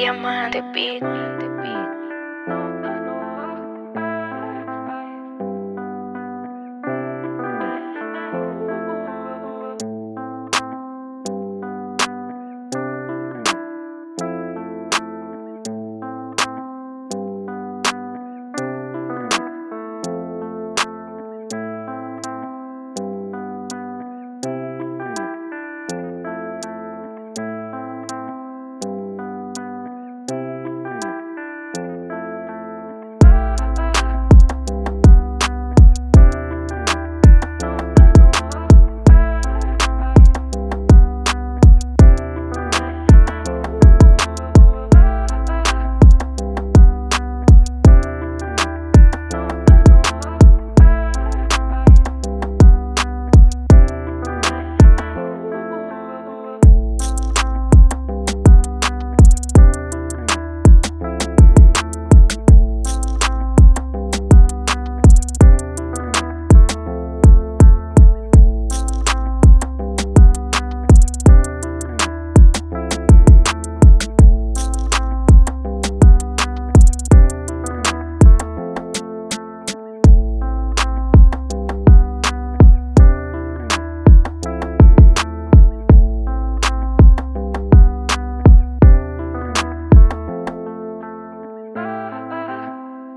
Diamante Beat.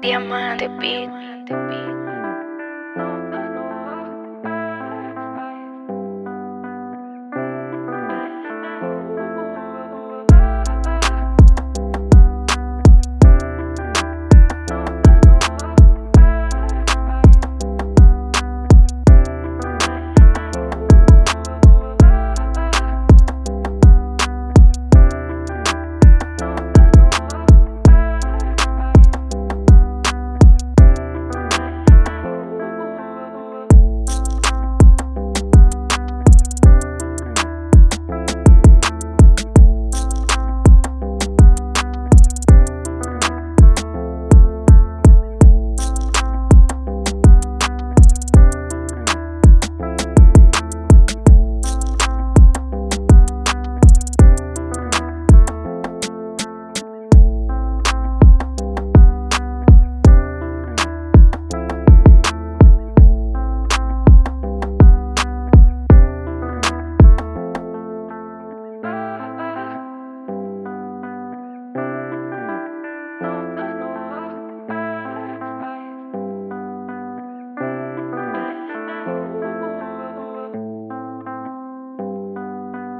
Diamante Beat.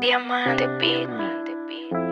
Diamante Beat.